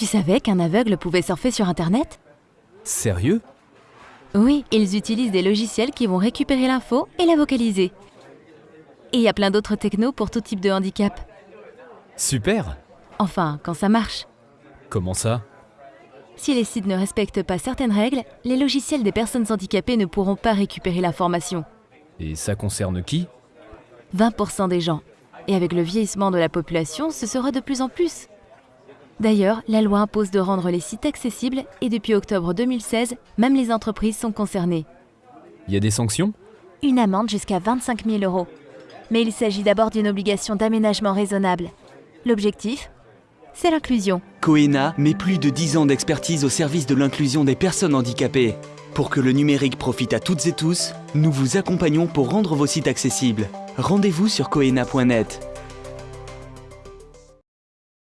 Tu savais qu'un aveugle pouvait surfer sur Internet? Sérieux? Oui, ils utilisent des logiciels qui vont récupérer l'info et la vocaliser. Et il y a plein d'autres technos pour tout type de handicap. Super Enfin, quand ça marche. Comment ça? Si les sites ne respectent pas certaines règles, les logiciels des personnes handicapées ne pourront pas récupérer l'information. Et ça concerne qui? 20% des gens. Et avec le vieillissement de la population, ce sera de plus en plus. D'ailleurs, la loi impose de rendre les sites accessibles et depuis octobre 2016, même les entreprises sont concernées. Il y a des sanctions? Une amende jusqu'à 25 000 euros. Mais il s'agit d'abord d'une obligation d'aménagement raisonnable. L'objectif? C'est l'inclusion. Coena met plus de 10 ans d'expertise au service de l'inclusion des personnes handicapées. Pour que le numérique profite à toutes et tous, nous vous accompagnons pour rendre vos sites accessibles. Rendez-vous sur coena.net.